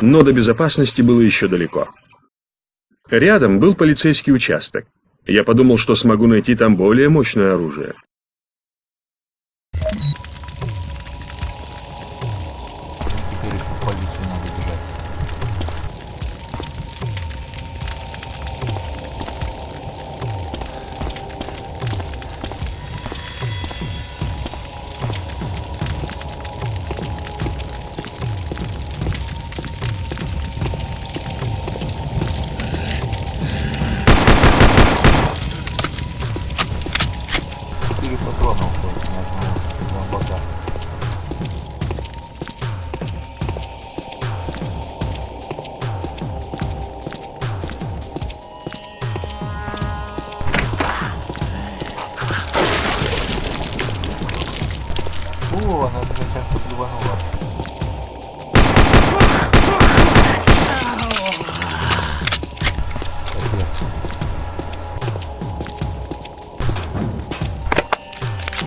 но до безопасности было еще далеко. Рядом был полицейский участок. Я подумал, что смогу найти там более мощное оружие. Теперь полицию патронов только на, ну, на ну, боках. О, она меня сейчас подливанула.